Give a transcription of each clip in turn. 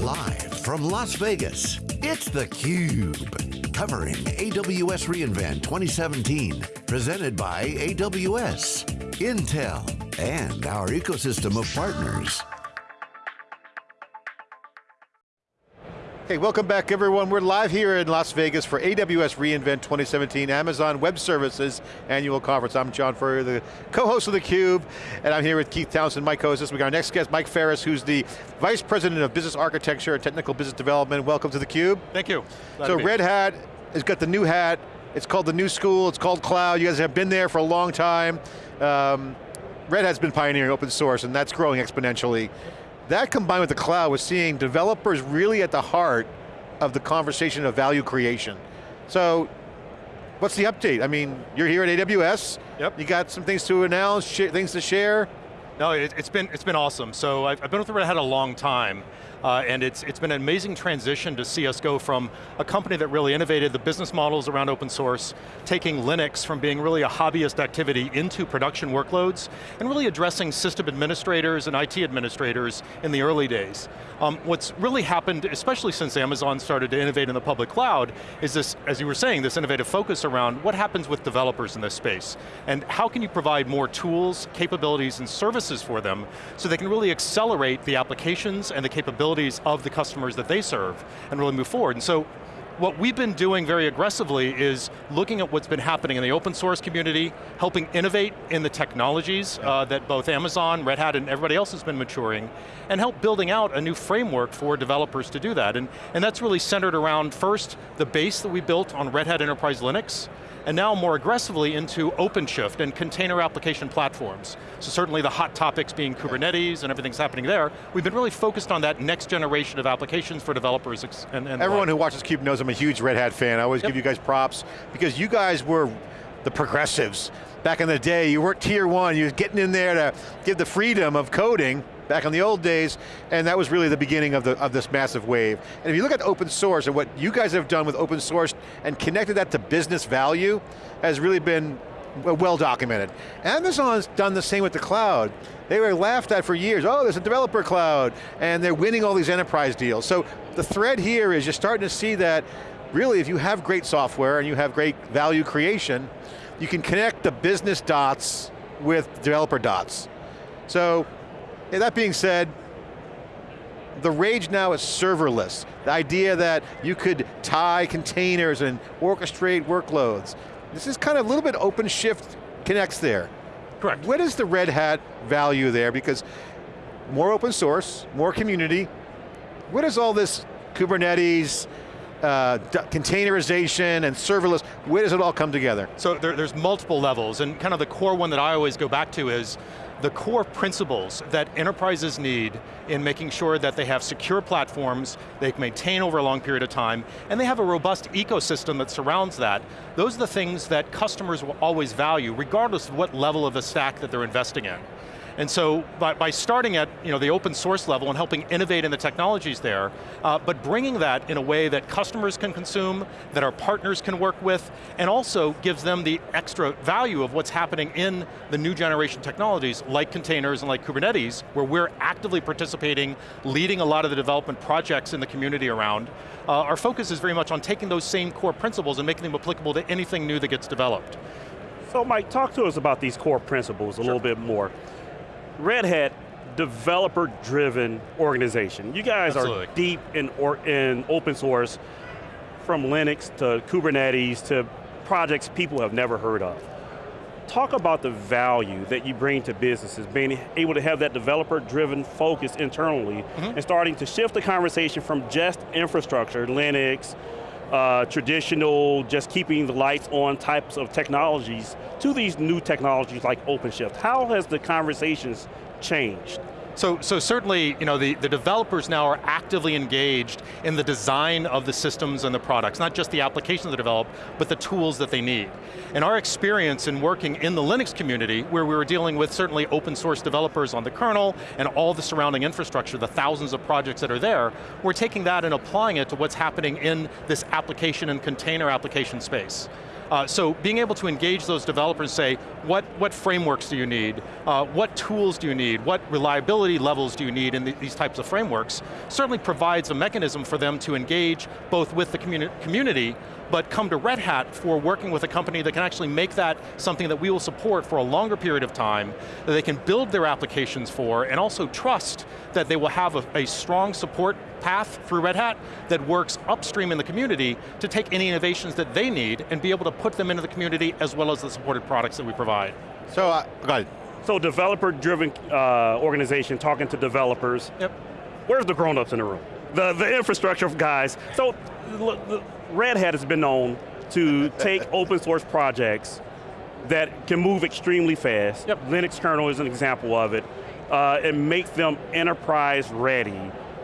Live from Las Vegas, it's theCUBE. Covering AWS reInvent 2017. Presented by AWS, Intel, and our ecosystem of partners. Hey, welcome back everyone. We're live here in Las Vegas for AWS reInvent 2017, Amazon Web Services Annual Conference. I'm John Furrier, the co-host of theCUBE, and I'm here with Keith Townsend, my co-host. We got our next guest, Mike Ferris, who's the Vice President of Business Architecture and Technical Business Development. Welcome to theCUBE. Thank you. Glad so Red Hat has got the new hat, it's called the new school, it's called cloud. You guys have been there for a long time. Um, Red Hat's been pioneering open source and that's growing exponentially. That combined with the cloud was seeing developers really at the heart of the conversation of value creation. So, what's the update? I mean, you're here at AWS. Yep. You got some things to announce, things to share. No, it, has been, it's been awesome. So I've, I've been with Red Hat a long time. Uh, and it's, it's been an amazing transition to see us go from a company that really innovated the business models around open source, taking Linux from being really a hobbyist activity into production workloads, and really addressing system administrators and IT administrators in the early days. Um, what's really happened, especially since Amazon started to innovate in the public cloud, is this, as you were saying, this innovative focus around what happens with developers in this space, and how can you provide more tools, capabilities, and services for them so they can really accelerate the applications and the capabilities capabilities of the customers that they serve and really move forward. And so what we've been doing very aggressively is looking at what's been happening in the open source community, helping innovate in the technologies uh, that both Amazon, Red Hat, and everybody else has been maturing, and help building out a new framework for developers to do that. And, and that's really centered around, first, the base that we built on Red Hat Enterprise Linux, and now more aggressively into OpenShift and container application platforms. So certainly the hot topics being Kubernetes and everything's happening there. We've been really focused on that next generation of applications for developers and, and Everyone who watches CUBE knows I'm a huge Red Hat fan. I always yep. give you guys props because you guys were the progressives. Back in the day, you weren't tier one, you were getting in there to give the freedom of coding, back in the old days, and that was really the beginning of, the, of this massive wave. And if you look at open source and what you guys have done with open source and connected that to business value, has really been well documented. Amazon's done the same with the cloud. They were laughed at for years, oh, there's a developer cloud, and they're winning all these enterprise deals. So the thread here is you're starting to see that really if you have great software and you have great value creation, you can connect the business dots with developer dots. So that being said, the rage now is serverless. The idea that you could tie containers and orchestrate workloads. This is kind of a little bit OpenShift connects there. Correct. What is the Red Hat value there? Because more open source, more community. What is all this Kubernetes, uh, containerization and serverless, where does it all come together? So there, there's multiple levels, and kind of the core one that I always go back to is the core principles that enterprises need in making sure that they have secure platforms, they can maintain over a long period of time, and they have a robust ecosystem that surrounds that. Those are the things that customers will always value, regardless of what level of the stack that they're investing in. And so by, by starting at you know, the open source level and helping innovate in the technologies there, uh, but bringing that in a way that customers can consume, that our partners can work with, and also gives them the extra value of what's happening in the new generation technologies like containers and like Kubernetes, where we're actively participating, leading a lot of the development projects in the community around. Uh, our focus is very much on taking those same core principles and making them applicable to anything new that gets developed. So Mike, talk to us about these core principles a sure. little bit more. Red Hat, developer-driven organization. You guys Absolutely. are deep in, or, in open source, from Linux to Kubernetes to projects people have never heard of. Talk about the value that you bring to businesses, being able to have that developer-driven focus internally, mm -hmm. and starting to shift the conversation from just infrastructure, Linux, uh, traditional, just keeping the lights on types of technologies to these new technologies like OpenShift. How has the conversations changed? So, so certainly, you know, the, the developers now are actively engaged in the design of the systems and the products, not just the applications they develop, but the tools that they need. And our experience in working in the Linux community, where we were dealing with certainly open source developers on the kernel and all the surrounding infrastructure, the thousands of projects that are there, we're taking that and applying it to what's happening in this application and container application space. Uh, so being able to engage those developers say, what, what frameworks do you need? Uh, what tools do you need? What reliability levels do you need in the, these types of frameworks? Certainly provides a mechanism for them to engage both with the communi community, but come to Red Hat for working with a company that can actually make that something that we will support for a longer period of time, that they can build their applications for, and also trust that they will have a, a strong support path through Red Hat that works upstream in the community to take any innovations that they need and be able to put them into the community as well as the supported products that we provide. So, uh, go ahead. So developer-driven uh, organization, talking to developers. Yep. Where's the grown-ups in the room? The, the infrastructure guys. So Red Hat has been known to take open source projects that can move extremely fast. Yep. Linux kernel is an example of it. Uh, and make them enterprise ready,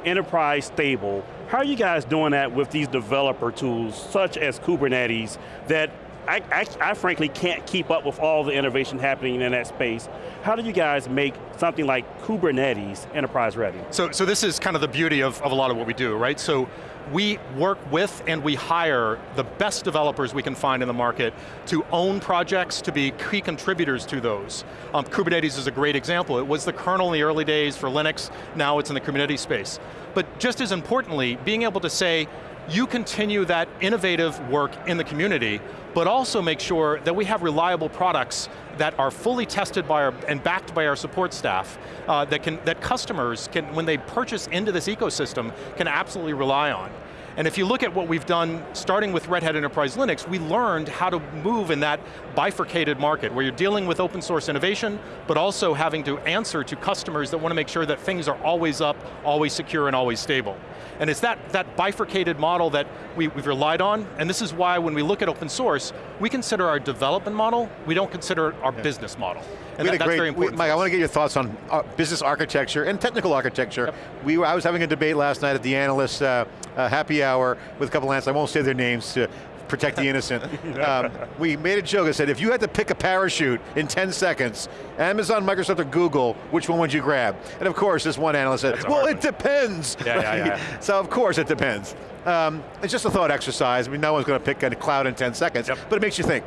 enterprise stable. How are you guys doing that with these developer tools, such as Kubernetes, that I, I, I, frankly can't keep up with all the innovation happening in that space. How do you guys make something like Kubernetes enterprise ready? So, so this is kind of the beauty of, of a lot of what we do, right? So we work with and we hire the best developers we can find in the market to own projects, to be key contributors to those. Um, Kubernetes is a great example. It was the kernel in the early days for Linux, now it's in the Kubernetes space. But just as importantly, being able to say, you continue that innovative work in the community, but also make sure that we have reliable products that are fully tested by our, and backed by our support staff, uh, that, can, that customers can, when they purchase into this ecosystem, can absolutely rely on. And if you look at what we've done, starting with Red Hat Enterprise Linux, we learned how to move in that bifurcated market, where you're dealing with open source innovation, but also having to answer to customers that want to make sure that things are always up, always secure, and always stable. And it's that, that bifurcated model that we, we've relied on, and this is why when we look at open source, we consider our development model, we don't consider our yeah. business model. And that, that's great, very important. We, Mike, I want to get your thoughts on uh, business architecture and technical architecture. Yep. We were, I was having a debate last night at the analyst uh, uh, happy hour with a couple of analysts, I won't say their names to protect the innocent. um, we made a joke, I said, if you had to pick a parachute in 10 seconds, Amazon, Microsoft, or Google, which one would you grab? And of course, this one analyst said, well, it depends. Yeah, yeah, yeah. so of course it depends. Um, it's just a thought exercise. I mean, no one's going to pick a cloud in 10 seconds, yep. but it makes you think.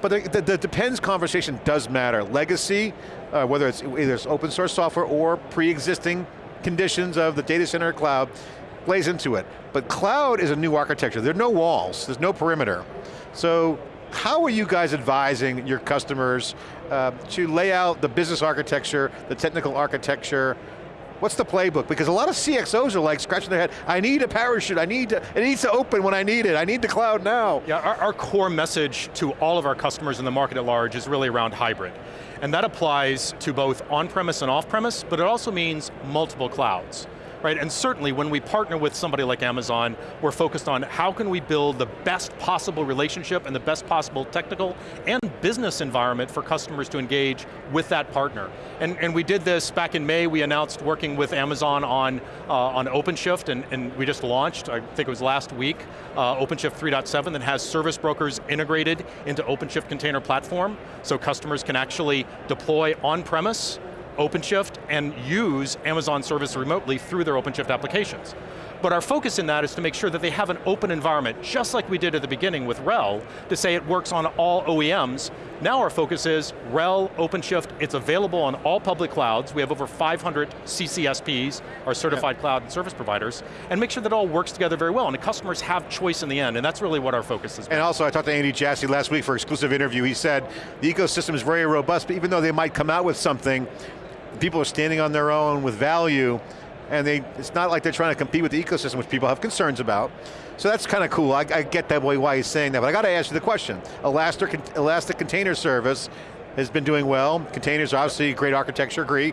But the, the, the, depends conversation does matter. Legacy, uh, whether it's either it's open source software or pre-existing conditions of the data center or cloud, plays into it. But cloud is a new architecture. There are no walls, there's no perimeter. So how are you guys advising your customers uh, to lay out the business architecture, the technical architecture, What's the playbook? Because a lot of CXOs are like scratching their head, I need a parachute, I need to, it needs to open when I need it, I need the cloud now. Yeah, our, our core message to all of our customers in the market at large is really around hybrid. And that applies to both on-premise and off-premise, but it also means multiple clouds right? And certainly when we partner with somebody like Amazon, we're focused on how can we build the best possible relationship and the best possible technical and business environment for customers to engage with that partner. And, and we did this back in May, we announced working with Amazon on, uh, on OpenShift, and, and we just launched, I think it was last week, uh, OpenShift 3.7 that has service brokers integrated into OpenShift Container Platform, so customers can actually deploy on-premise OpenShift and use Amazon service remotely through their OpenShift applications. But our focus in that is to make sure that they have an open environment, just like we did at the beginning with RHEL, to say it works on all OEMs. Now our focus is RHEL, OpenShift, it's available on all public clouds. We have over 500 CCSPs, our certified cloud and service providers, and make sure that it all works together very well, and the customers have choice in the end, and that's really what our focus is. And also, I talked to Andy Jassy last week for an exclusive interview. He said, the ecosystem is very robust, but even though they might come out with something, people are standing on their own with value, and they, it's not like they're trying to compete with the ecosystem, which people have concerns about. So that's kind of cool. I, I, get that way why he's saying that, but I got to ask you the question. Elastic, Elastic Container Service has been doing well. Containers are obviously great architecture, agree.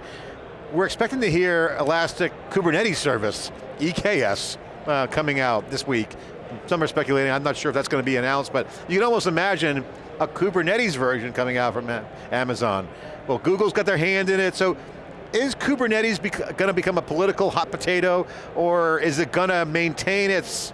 We're expecting to hear Elastic Kubernetes Service, EKS, uh, coming out this week. Some are speculating, I'm not sure if that's going to be announced, but you can almost imagine a Kubernetes version coming out from Amazon. Well, Google's got their hand in it, so is Kubernetes going to become a political hot potato, or is it going to maintain its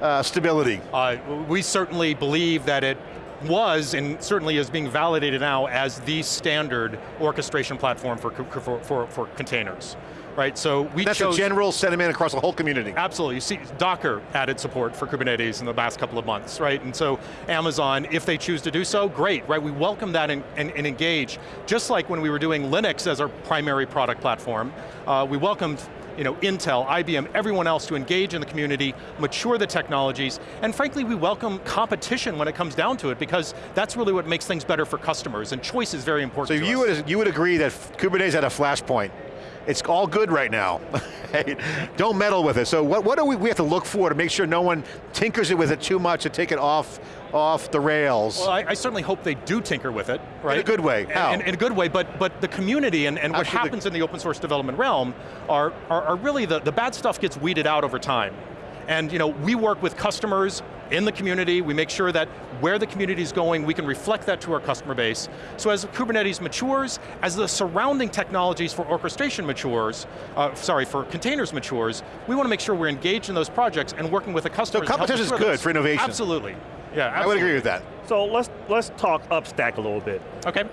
uh, stability? Uh, we certainly believe that it was, and certainly is being validated now as the standard orchestration platform for, for, for, for containers. right? So we That's chose, a general sentiment across the whole community. Absolutely, you see Docker added support for Kubernetes in the last couple of months, right? And so Amazon, if they choose to do so, great, right? We welcome that and, and, and engage. Just like when we were doing Linux as our primary product platform, uh, we welcomed you know, Intel, IBM, everyone else to engage in the community, mature the technologies, and frankly, we welcome competition when it comes down to it because that's really what makes things better for customers, and choice is very important So you would, you would agree that Kubernetes had a flashpoint. It's all good right now. Don't meddle with it. So what, what do we, we have to look for to make sure no one tinkers it with it too much to take it off, off the rails? Well, I, I, certainly hope they do tinker with it, right? In a good way, how? In, in a good way, but, but the community and, and what happens in the open source development realm are, are, are really, the, the bad stuff gets weeded out over time. And you know, we work with customers in the community, we make sure that where the community is going, we can reflect that to our customer base. So as Kubernetes matures, as the surrounding technologies for orchestration matures, uh, sorry, for containers matures, we want to make sure we're engaged in those projects and working with the customers. So competition is good for innovation. Absolutely, yeah, absolutely. I would agree with that. So let's, let's talk upstack a little bit. Okay.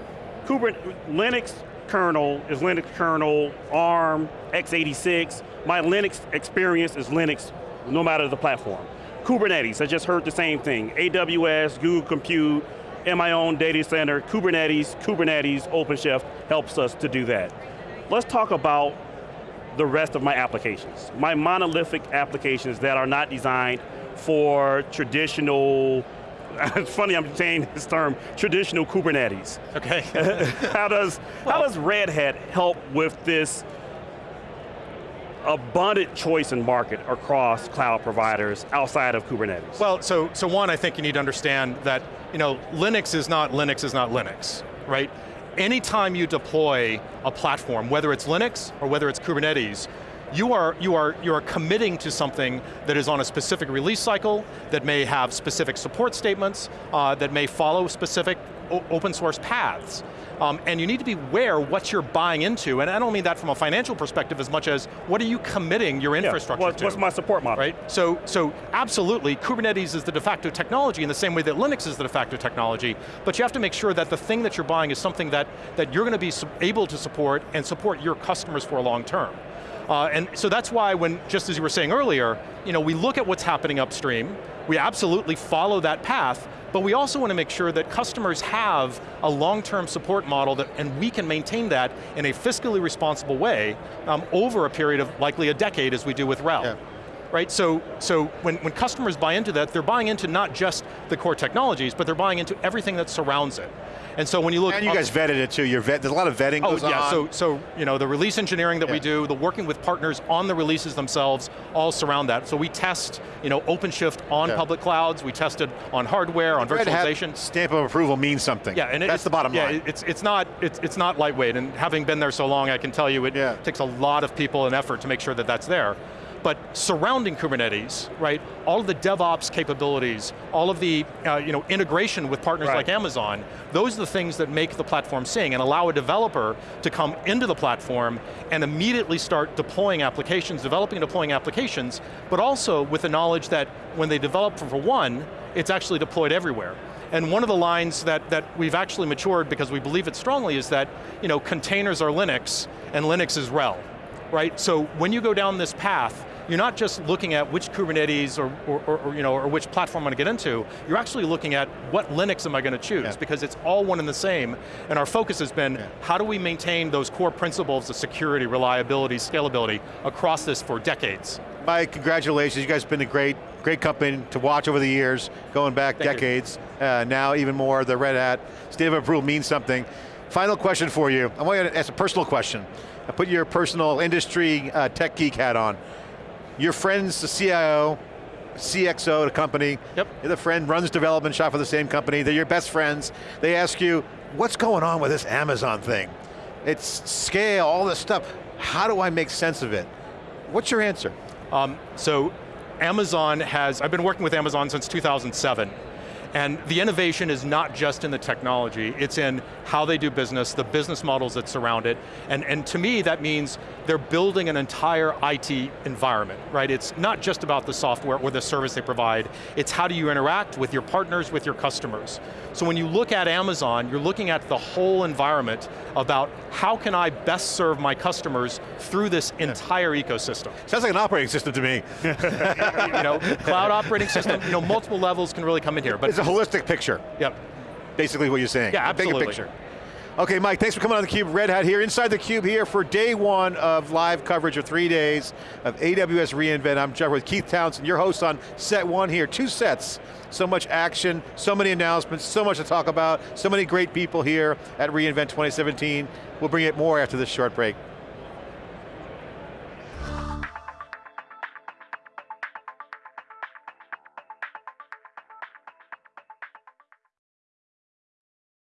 Kubernetes, Linux kernel is Linux kernel, ARM, x86. My Linux experience is Linux no matter the platform. Kubernetes, I just heard the same thing. AWS, Google Compute, in my own data center, Kubernetes, Kubernetes, OpenShift helps us to do that. Let's talk about the rest of my applications. My monolithic applications that are not designed for traditional, it's funny I'm saying this term, traditional Kubernetes. Okay. how, does, well, how does Red Hat help with this abundant choice in market across cloud providers outside of Kubernetes? Well, so, so one, I think you need to understand that you know, Linux is not Linux is not Linux, right? Anytime you deploy a platform, whether it's Linux or whether it's Kubernetes, you are, you, are, you are committing to something that is on a specific release cycle, that may have specific support statements, uh, that may follow specific open source paths. Um, and you need to be aware what you're buying into, and I don't mean that from a financial perspective as much as what are you committing your infrastructure yeah, what, to? What's my support model? Right, so, so absolutely, Kubernetes is the de facto technology in the same way that Linux is the de facto technology, but you have to make sure that the thing that you're buying is something that, that you're going to be able to support and support your customers for a long term. Uh, and so that's why when, just as you were saying earlier, you know, we look at what's happening upstream, we absolutely follow that path, but we also want to make sure that customers have a long-term support model that, and we can maintain that in a fiscally responsible way um, over a period of likely a decade as we do with RHEL. Yeah right? So, so when, when customers buy into that, they're buying into not just the core technologies, but they're buying into everything that surrounds it. And so when you look- And you guys vetted it too, You're vet, there's a lot of vetting oh, yeah, on. so, so you know, the release engineering that yeah. we do, the working with partners on the releases themselves, all surround that. So we test you know, OpenShift on yeah. public clouds, we tested on hardware, on Red virtualization. Hat stamp of approval means something. Yeah, and that's the bottom yeah, line. it's, it's, not, it's, it's not lightweight, and having been there so long, I can tell you it yeah. takes a lot of people and effort to make sure that that's there. But surrounding Kubernetes, right, all of the DevOps capabilities, all of the uh, you know, integration with partners right. like Amazon, those are the things that make the platform sing and allow a developer to come into the platform and immediately start deploying applications, developing and deploying applications, but also with the knowledge that when they develop for one, it's actually deployed everywhere. And one of the lines that, that we've actually matured because we believe it strongly is that you know, containers are Linux and Linux is RHEL. Right, so when you go down this path, you're not just looking at which Kubernetes or, or, or, you know, or which platform I'm going to get into, you're actually looking at what Linux am I going to choose, yeah. because it's all one and the same, and our focus has been, yeah. how do we maintain those core principles of security, reliability, scalability across this for decades? Mike, congratulations, you guys have been a great, great company to watch over the years, going back Thank decades, uh, now even more, the Red Hat, state of approval means something. Final question for you, I want you to ask a personal question. I put your personal industry uh, tech geek hat on your friend's the CIO, CXO at a company, yep. the friend runs development shop for the same company, they're your best friends, they ask you, what's going on with this Amazon thing? It's scale, all this stuff. How do I make sense of it? What's your answer? Um, so Amazon has, I've been working with Amazon since 2007, And the innovation is not just in the technology, it's in how they do business, the business models that surround it, and, and to me that means they're building an entire IT environment, right? It's not just about the software or the service they provide, it's how do you interact with your partners, with your customers. So when you look at Amazon, you're looking at the whole environment about how can I best serve my customers through this entire ecosystem. Sounds like an operating system to me. you know, cloud operating system, you know, multiple levels can really come in here. But it's a holistic picture. Yep. Basically what you're saying. Yeah, absolutely. Bigger picture. Okay, Mike, thanks for coming on theCUBE. Red Hat here, inside theCUBE here for day one of live coverage of three days of AWS reInvent. I'm Jeff with Keith Townsend, your host on set one here. Two sets, so much action, so many announcements, so much to talk about, so many great people here at reInvent 2017. We'll bring it more after this short break.